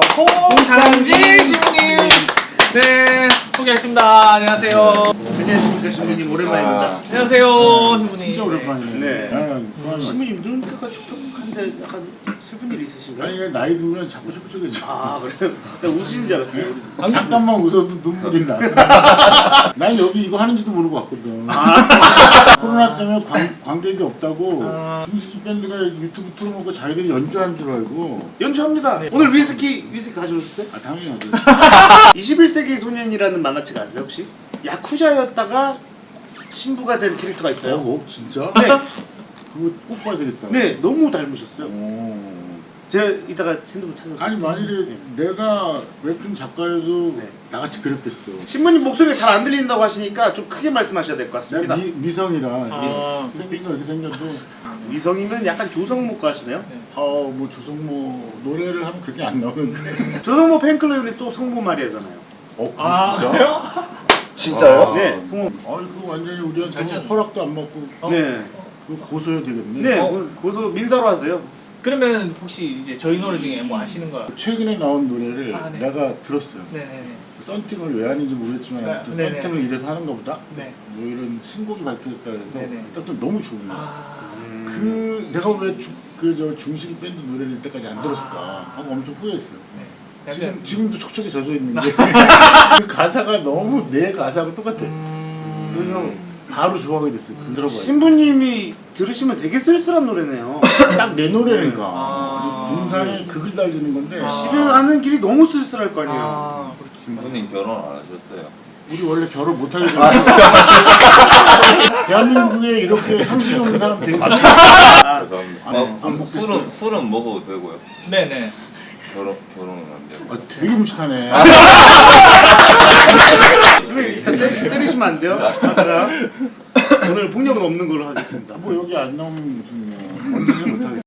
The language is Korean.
모셨습니다. 홍창진 신부님. 네, 소개하겠습니다. 안녕하세요. 안녕하십니까 신부님 오랜만입니다. 안녕하세요, 신부님. 진짜 오랜만이네. 네. 아, 신부님 눈가가 촉촉한데 약간 슬픈 일 있으신가요? 아니 나이 들면 자꾸 촉촉해져. 아 그래요? 나 웃으신 줄 알았어요. 잠깐만 웃어도 눈물이 나. 난 여기 이거 하는지도 모르고 왔거든. 코로나 때문에 관, 관객이 없다고 아. 중식 밴드가 유튜브 틀어놓고 자기들이 연주하는 줄 알고. 연주합니다. 오늘 위스키 위스키 가져오셨어요? 아 당연히 하죠. 21세기 소년이라는 만화책 아세요 혹시? 야쿠자였다가 신부가 된 캐릭터가 있어요. 어, 진짜? 네, 그거 꼭 봐야 되겠다. 네 너무 닮으셨어요. 어. 제가 이따가 핸드폰 찾아. 아니 만일에 내가 웹툰 작가라도 네. 나같이 그랬겠어. 신부님 목소리가 잘 안 들린다고 하시니까 좀 크게 말씀하셔야 될 것 같습니다. 미, 미성이라 아. 생긴 거 이렇게 생겨도 위성이면 약간 조성목 가시네요. 아뭐 조성모 노래를 하면 그렇게 안 나오는데. 조성모 팬클럽이 또 성모 마리아잖아요. 어 아, 진짜? 그래요? 진짜요? 네, 성모. 아니 그거 완전히 우리한테 잘전- 허락도 안 받고 어? 네, 그거 고소해야 되겠네. 네, 어. 그- 고소 민사로 하세요. 그러면은 혹시 이제 저희 노래 중에 뭐 아시는 거? 최근에 나온 노래를 아, 네. 내가 들었어요. 네네네. 썬팅을 왜 하는지 모르겠지만 네, 아무튼 네네. 썬팅을 이래서 하는가 보다. 네. 뭐 이런 신곡이 발표됐다 그래서 네네. 딱 너무 좋은 거야. 아, 그 내가 왜 그저 중식 밴드 노래를 이때까지 안 들었을까 하고 엄청 후회했어요. 네. 지금 약간 지금도 촉촉이 젖어 있는데 그 가사가 너무 내 가사하고 똑같아. 음... 그래서 바로 좋아하게 됐어요. 들어봐요. 신부님이 들으시면 되게 쓸쓸한 노래네요. 딱 내 노래니까. 아. 군산에 극을 달리는 건데 아. 집에 가는 길이 너무 쓸쓸할 거 아니에요. 아. 신부님 결혼 안 하셨어요? 우리 원래 결혼 못 하게 됐어. 대한민국에 이렇게 상식이 없는 사람 되게 많아. 아, 죄송합니다. 안- 어. 술은 술은 먹어도 되고요. 네네. 결혼 결혼은 안 되고. 아, 되게 무식하네. 때리시면 안 돼요. 하다가 오늘 폭력은 없는 걸로 하겠습니다. 뭐 여기 안 나오면 무슨 뭐, 얹지를 못하겠어.